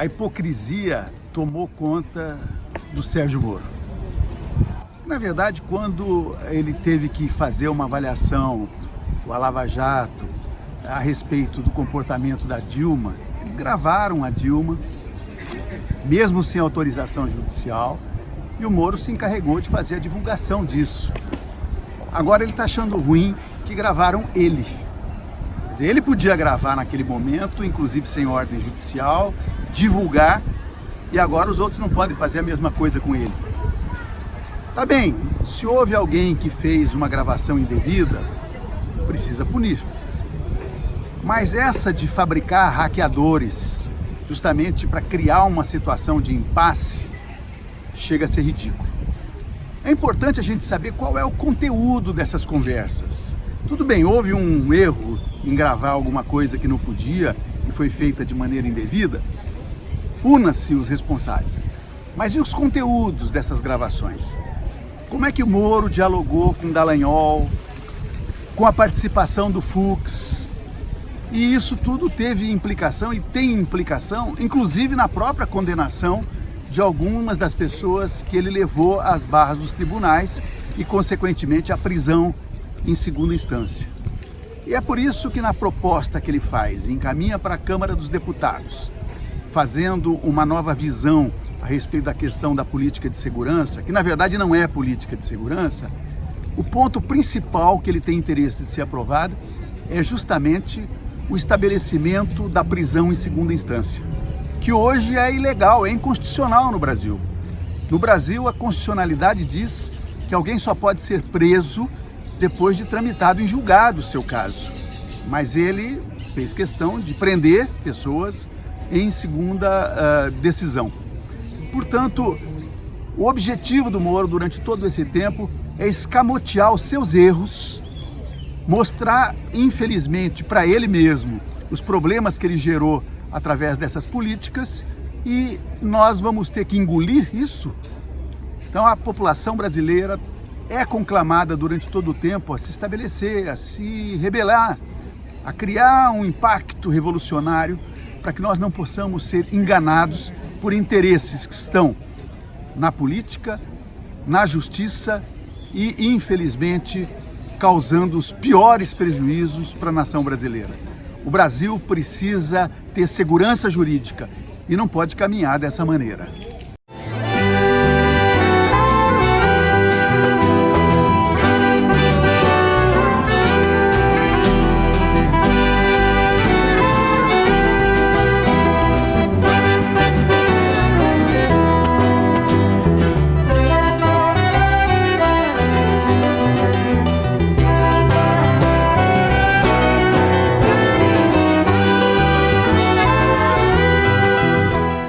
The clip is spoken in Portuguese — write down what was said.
a hipocrisia tomou conta do Sérgio Moro. Na verdade, quando ele teve que fazer uma avaliação, o Lava Jato, a respeito do comportamento da Dilma, eles gravaram a Dilma, mesmo sem autorização judicial, e o Moro se encarregou de fazer a divulgação disso. Agora ele está achando ruim que gravaram ele. Ele podia gravar naquele momento, inclusive sem ordem judicial, divulgar, e agora os outros não podem fazer a mesma coisa com ele. Tá bem, se houve alguém que fez uma gravação indevida, precisa punir. Mas essa de fabricar hackeadores, justamente para criar uma situação de impasse, chega a ser ridículo. É importante a gente saber qual é o conteúdo dessas conversas. Tudo bem, houve um erro em gravar alguma coisa que não podia e foi feita de maneira indevida, puna-se os responsáveis. Mas e os conteúdos dessas gravações? Como é que o Moro dialogou com Dallagnol, com a participação do Fux? E isso tudo teve implicação e tem implicação, inclusive na própria condenação de algumas das pessoas que ele levou às barras dos tribunais e, consequentemente, à prisão em segunda instância. E é por isso que na proposta que ele faz, encaminha para a Câmara dos Deputados, fazendo uma nova visão a respeito da questão da política de segurança, que na verdade não é política de segurança, o ponto principal que ele tem interesse de ser aprovado é justamente o estabelecimento da prisão em segunda instância, que hoje é ilegal, é inconstitucional no Brasil. No Brasil, a constitucionalidade diz que alguém só pode ser preso depois de tramitado em julgado o seu caso. Mas ele fez questão de prender pessoas em segunda uh, decisão. Portanto, o objetivo do Moro durante todo esse tempo é escamotear os seus erros, mostrar, infelizmente, para ele mesmo os problemas que ele gerou através dessas políticas e nós vamos ter que engolir isso. Então a população brasileira é conclamada durante todo o tempo a se estabelecer, a se rebelar, a criar um impacto revolucionário para que nós não possamos ser enganados por interesses que estão na política, na justiça e, infelizmente, causando os piores prejuízos para a nação brasileira. O Brasil precisa ter segurança jurídica e não pode caminhar dessa maneira.